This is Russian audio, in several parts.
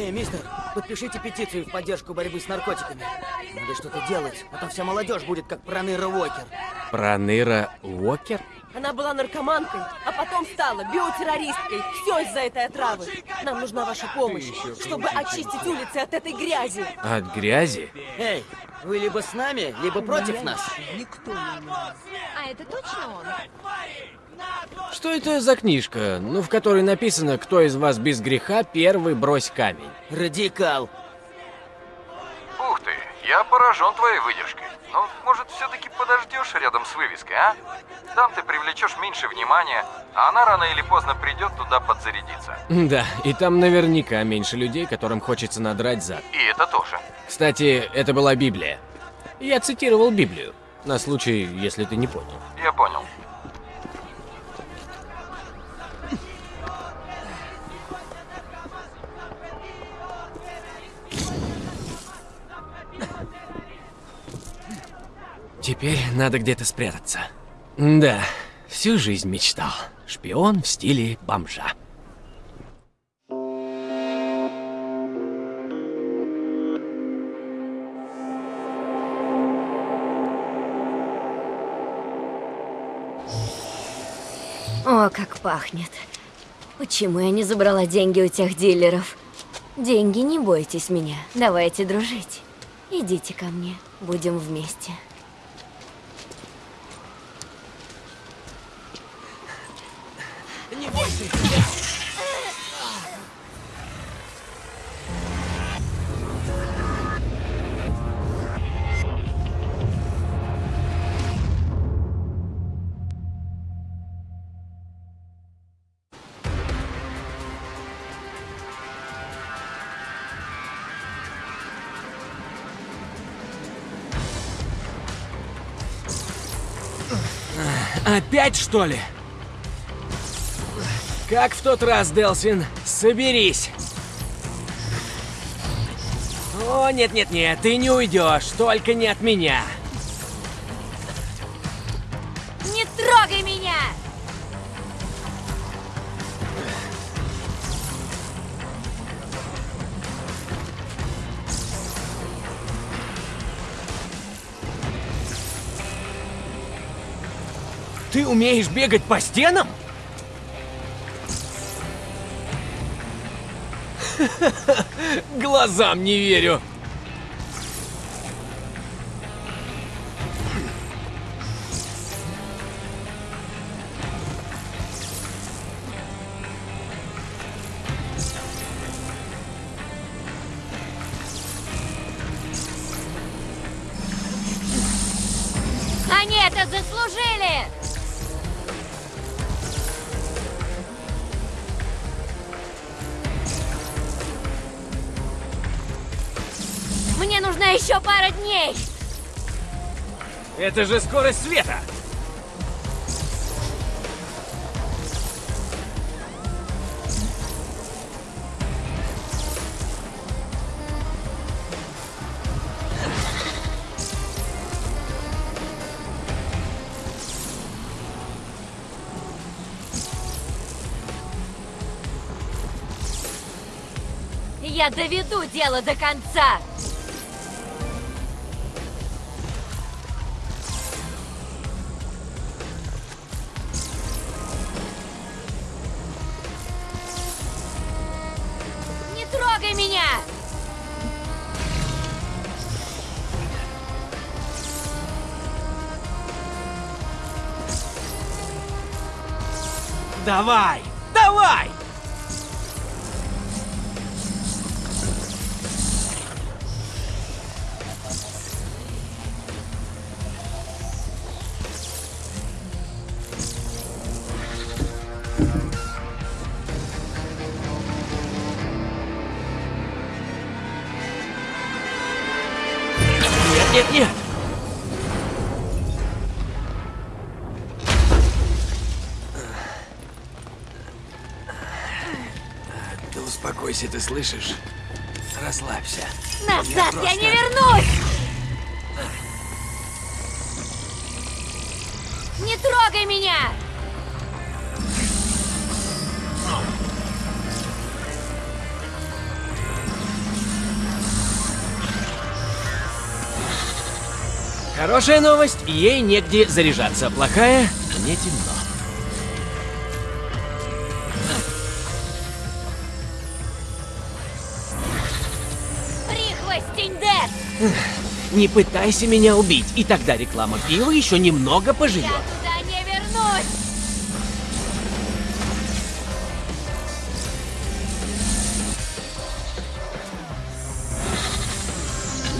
Эй, мистер, подпишите петицию в поддержку борьбы с наркотиками. Надо что-то делать, а то вся молодежь будет как Проныра Уокер. Проныра Уокер? Она была наркоманкой, а потом стала биотеррористкой. Все из-за этой отравы. Нам нужна ваша помощь, чтобы очистить улицы от этой грязи. От грязи? Эй, вы либо с нами, либо против нас. А это точно он? Что это за книжка, ну, в которой написано, кто из вас без греха первый брось камень? Радикал. Ух ты, я поражен твоей выдержкой. Но, может, все-таки подождешь рядом с вывеской, а? Там ты привлечешь меньше внимания, а она рано или поздно придет туда подзарядиться. Да, и там наверняка меньше людей, которым хочется надрать зад. И это тоже. Кстати, это была Библия. Я цитировал Библию, на случай, если ты не понял. Я понял. Теперь надо где-то спрятаться. Да, всю жизнь мечтал. Шпион в стиле бомжа. О, как пахнет. Почему я не забрала деньги у тех дилеров? Деньги, не бойтесь меня. Давайте дружить. Идите ко мне. Будем вместе. Не бойся. Опять, что ли? Как в тот раз, Делсин, соберись. О, нет-нет-нет, ты не уйдешь, только не от меня. Не трогай меня! Ты умеешь бегать по стенам? Глазам не верю. Мне нужна еще пара дней! Это же скорость света. Я доведу дело до конца! Трогай меня! Давай, давай! Если ты слышишь, расслабься. Назад я, просто... не вернусь! Не трогай меня! Хорошая новость, ей негде заряжаться. Плохая, а не темно. Не пытайся меня убить, и тогда реклама пива еще немного поживет. Я туда не вернусь!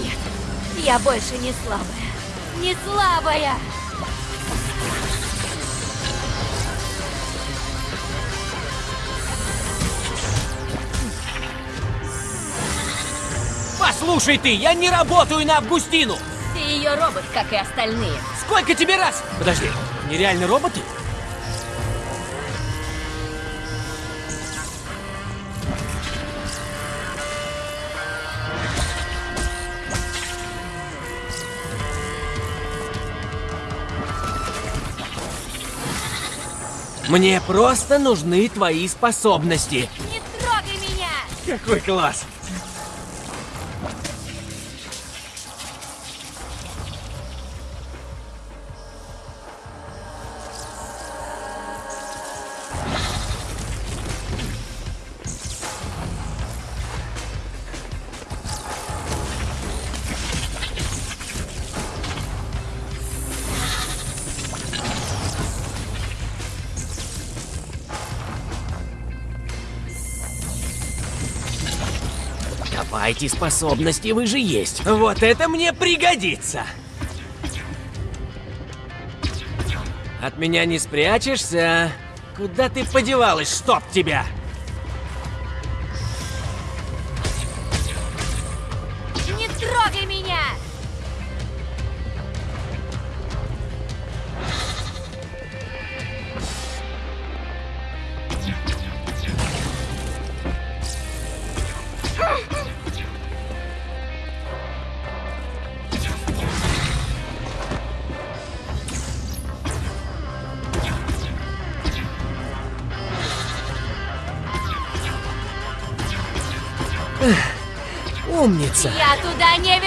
Нет, я больше не слабая. Не слабая! Послушай ты, я не работаю на Августину! Ты ее робот, как и остальные. Сколько тебе раз? Подожди, нереальные роботы? Мне просто нужны твои способности. Не трогай меня! Какой класс! Давайте способности, вы же есть. Вот это мне пригодится. От меня не спрячешься. Куда ты подевалась, чтоб тебя? Умница. Я туда не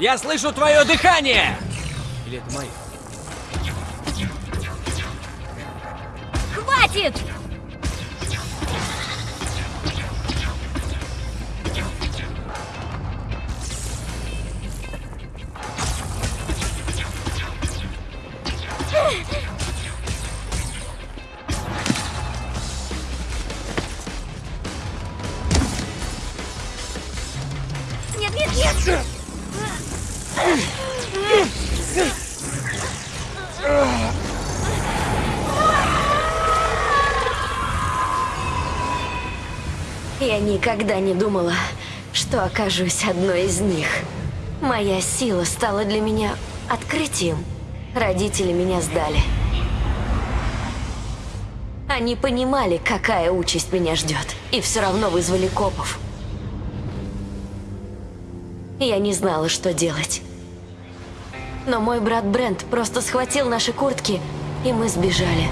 Я слышу твое дыхание! Или это мое? Хватит! Я никогда не думала, что окажусь одной из них. Моя сила стала для меня открытием. Родители меня сдали. Они понимали, какая участь меня ждет, и все равно вызвали копов. Я не знала, что делать. Но мой брат Брент просто схватил наши куртки, и мы сбежали.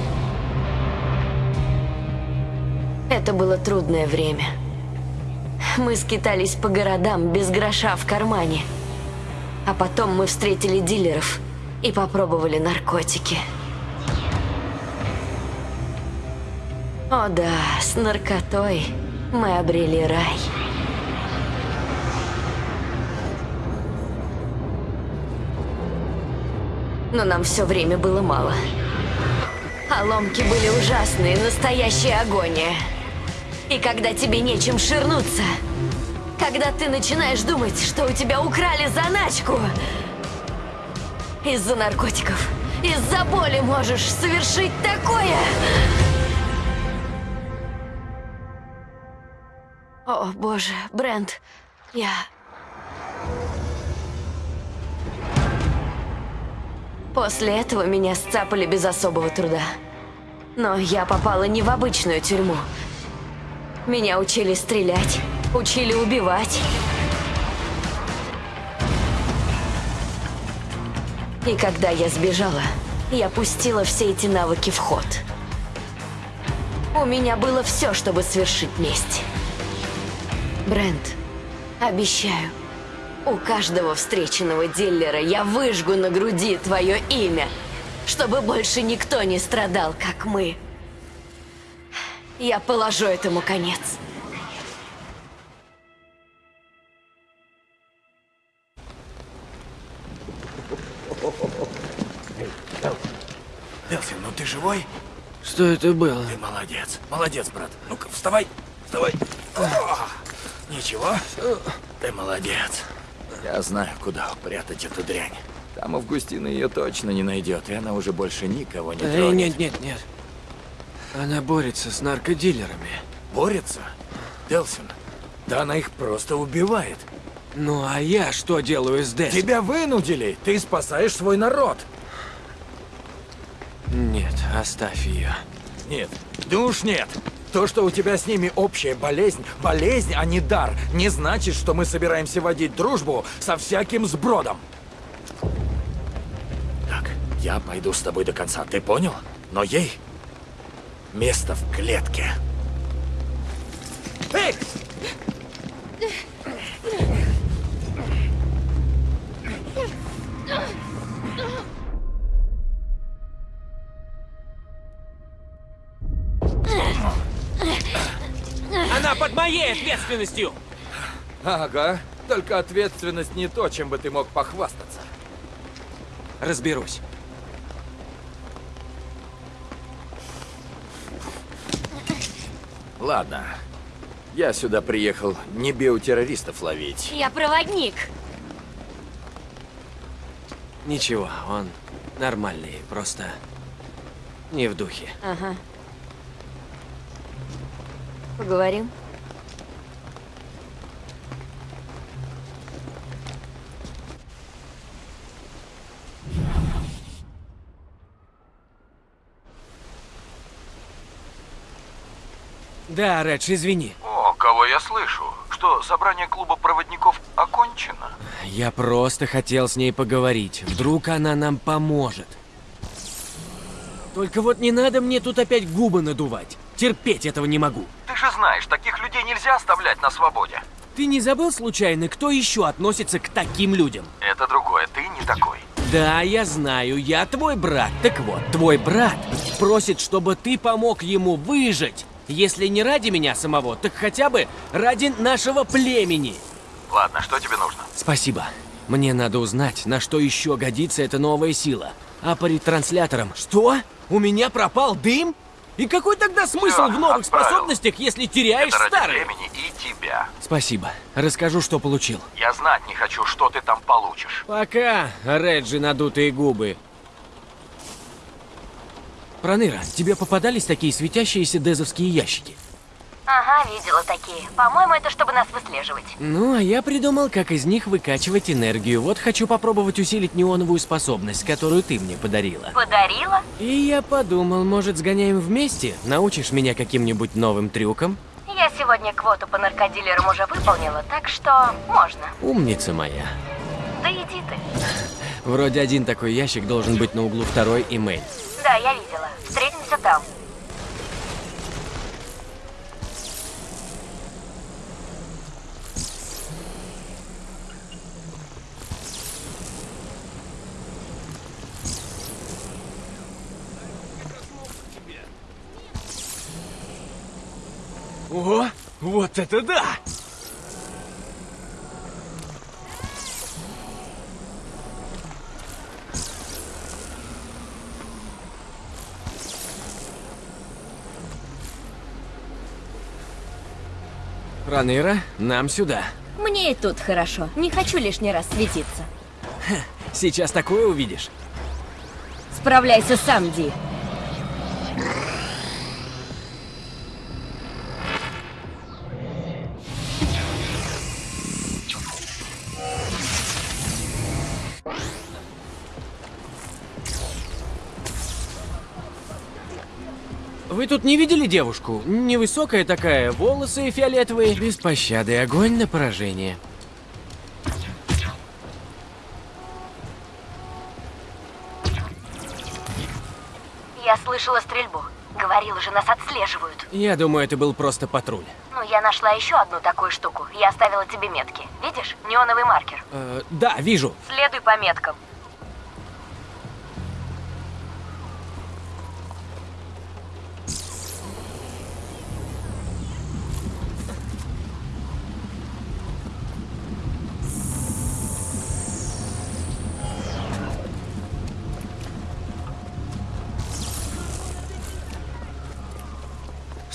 Это было трудное время. Мы скитались по городам без гроша в кармане. А потом мы встретили дилеров и попробовали наркотики. О да, с наркотой мы обрели рай. Но нам все время было мало. А ломки были ужасные, настоящая агония. И когда тебе нечем ширнуться, когда ты начинаешь думать, что у тебя украли заначку, из-за наркотиков, из-за боли можешь совершить такое. О, боже, Брент, я... После этого меня сцапали без особого труда. Но я попала не в обычную тюрьму. Меня учили стрелять, учили убивать. И когда я сбежала, я пустила все эти навыки в ход. У меня было все, чтобы свершить месть. Брент, обещаю, у каждого встреченного диллера я выжгу на груди твое имя, чтобы больше никто не страдал, как мы. Я положу этому конец. Делфин, ну ты живой? Что это было? Ты молодец. Молодец, брат. Ну-ка, вставай. Вставай. О, ничего? Ты молодец. Я знаю, куда упрятать эту дрянь. Там Августина ее точно не найдет, и она уже больше никого не Эй, тронет. нет, нет, нет. Она борется с наркодилерами. Борется? Делсин, да она их просто убивает. Ну а я что делаю с Дэс? Тебя вынудили. Ты спасаешь свой народ. Нет, оставь ее. Нет, да уж нет. То, что у тебя с ними общая болезнь, болезнь, а не дар, не значит, что мы собираемся водить дружбу со всяким сбродом. Так, я пойду с тобой до конца, ты понял? Но ей место в клетке. Эй! Она под моей ответственностью! Ага, только ответственность не то, чем бы ты мог похвастаться. Разберусь. Ладно, я сюда приехал не биотеррористов ловить. Я проводник. Ничего, он нормальный, просто не в духе. Ага. Поговорим? Да, Редж, извини. О, кого я слышу? Что, собрание клуба проводников окончено? Я просто хотел с ней поговорить. Вдруг она нам поможет. Только вот не надо мне тут опять губы надувать. Терпеть этого не могу. Ты же знаешь, таких людей нельзя оставлять на свободе. Ты не забыл случайно, кто еще относится к таким людям? Это другое, ты не такой. Да, я знаю, я твой брат. Так вот, твой брат просит, чтобы ты помог ему выжить. Если не ради меня самого, так хотя бы ради нашего племени. Ладно, что тебе нужно? Спасибо. Мне надо узнать, на что еще годится эта новая сила. А по ретрансляторам... Что? У меня пропал дым? И какой тогда смысл Всё, в новых отправил. способностях, если теряешь Это ради старые? времени и тебя. Спасибо. Расскажу, что получил. Я знать не хочу, что ты там получишь. Пока, Реджи надутые губы. Проныра, тебе попадались такие светящиеся дезовские ящики? Ага, видела такие. По-моему, это чтобы нас выслеживать. Ну, а я придумал, как из них выкачивать энергию. Вот хочу попробовать усилить неоновую способность, которую ты мне подарила. Подарила? И я подумал, может, сгоняем вместе? Научишь меня каким-нибудь новым трюкам? Я сегодня квоту по наркодилерам уже выполнила, так что можно. Умница моя. Да иди ты. Вроде один такой ящик должен быть на углу второй и Мэй. Да, я видела. Встретимся там. О, вот это да! Проныра, нам сюда. Мне и тут хорошо. Не хочу лишний раз светиться. Сейчас такое увидишь. Справляйся сам, Ди. Вы тут не видели девушку? Невысокая такая, волосы фиолетовые. Без пощады, огонь на поражение. Я слышала стрельбу. Говорила же, нас отслеживают. Я думаю, это был просто патруль. Ну, я нашла еще одну такую штуку. Я оставила тебе метки. Видишь? Неоновый маркер. Э, да, вижу. Следуй по меткам.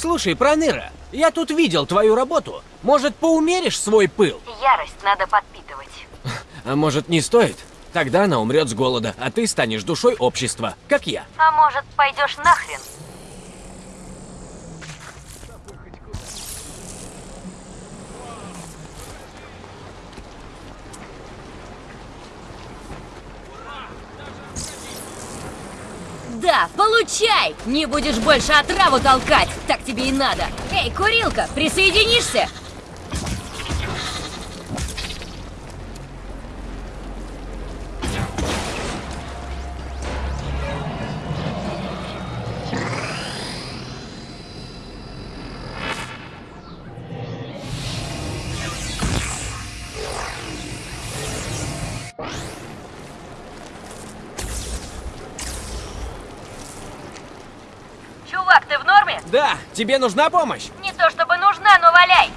Слушай, Проныра, я тут видел твою работу. Может, поумеришь свой пыл? Ярость надо подпитывать. А может, не стоит? Тогда она умрет с голода, а ты станешь душой общества, как я. А может, пойдешь нахрен? Да, получай! Не будешь больше отраву толкать, так тебе и надо. Эй, курилка, присоединишься? Да, тебе нужна помощь? Не то чтобы нужна, но валяй!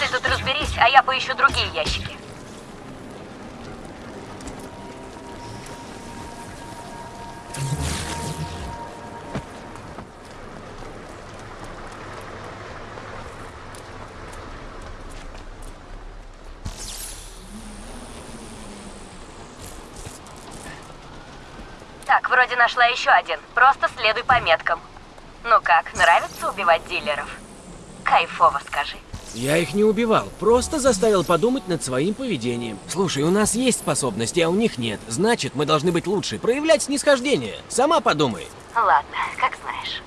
Ты тут разберись, а я поищу другие ящики. Так, вроде нашла еще один. Просто следуй по меткам. Ну как, нравится убивать дилеров? Кайфово, скажи. Я их не убивал, просто заставил подумать над своим поведением. Слушай, у нас есть способности, а у них нет. Значит, мы должны быть лучше, проявлять снисхождение. Сама подумай. Ладно, как знаешь.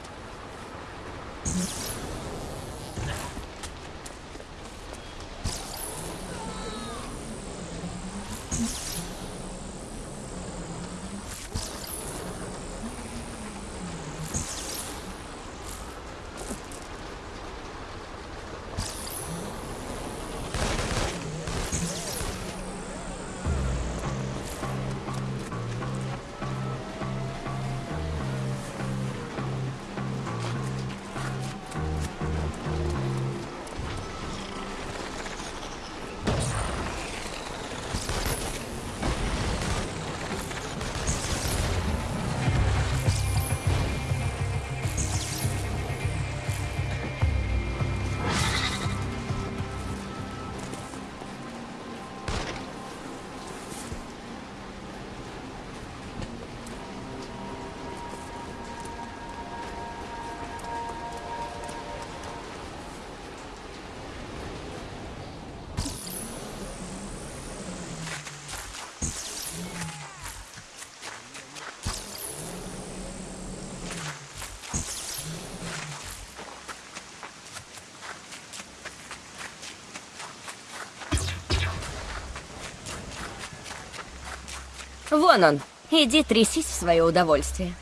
Вон он. Иди трясись в свое удовольствие.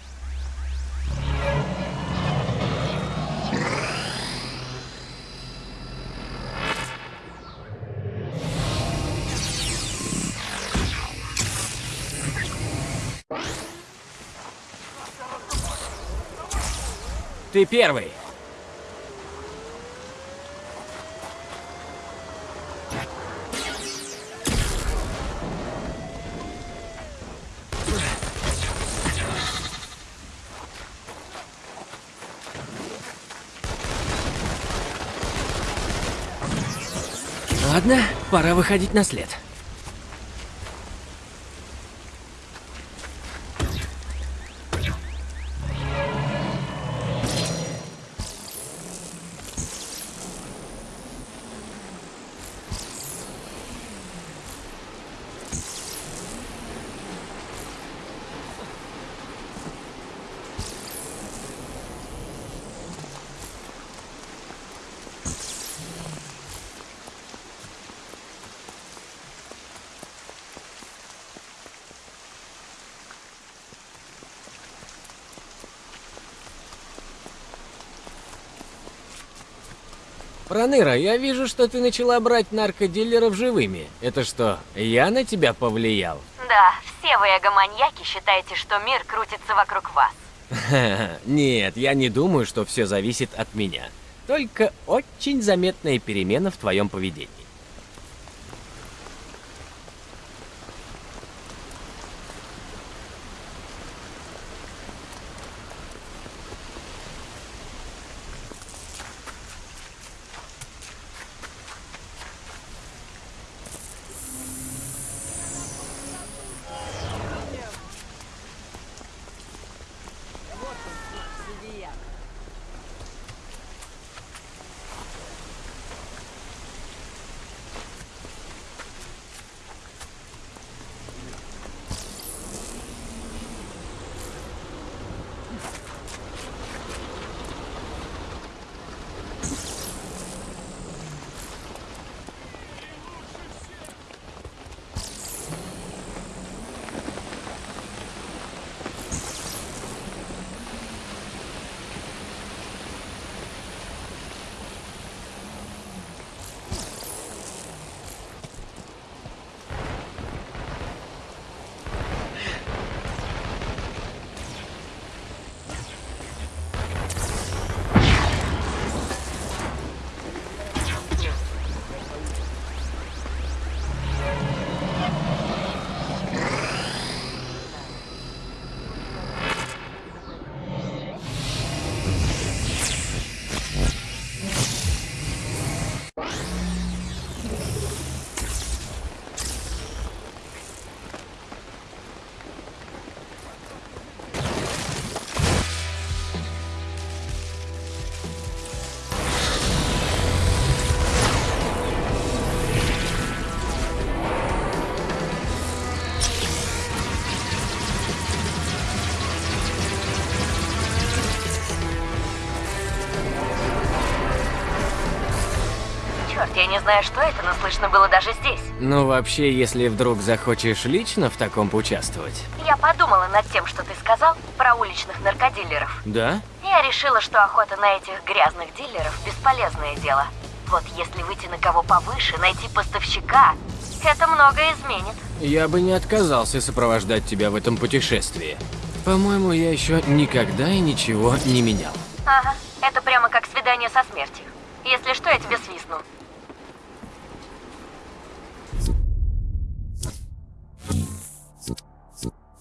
Ты первый. Ладно, пора выходить на след. Проныра, я вижу, что ты начала брать наркодилеров живыми. Это что, я на тебя повлиял? Да, все вы эго-маньяки считаете, что мир крутится вокруг вас. Нет, я не думаю, что все зависит от меня. Только очень заметная перемена в твоем поведении. Черт, я не знаю, что это, но слышно было даже здесь. Ну, вообще, если вдруг захочешь лично в таком поучаствовать. Я подумала над тем, что ты сказал про уличных наркодилеров. Да? Я решила, что охота на этих грязных дилеров – бесполезное дело. Вот если выйти на кого повыше, найти поставщика, это многое изменит. Я бы не отказался сопровождать тебя в этом путешествии. По-моему, я еще никогда и ничего не менял. Ага, это прямо как свидание со смертью. Если что, я тебе свистну.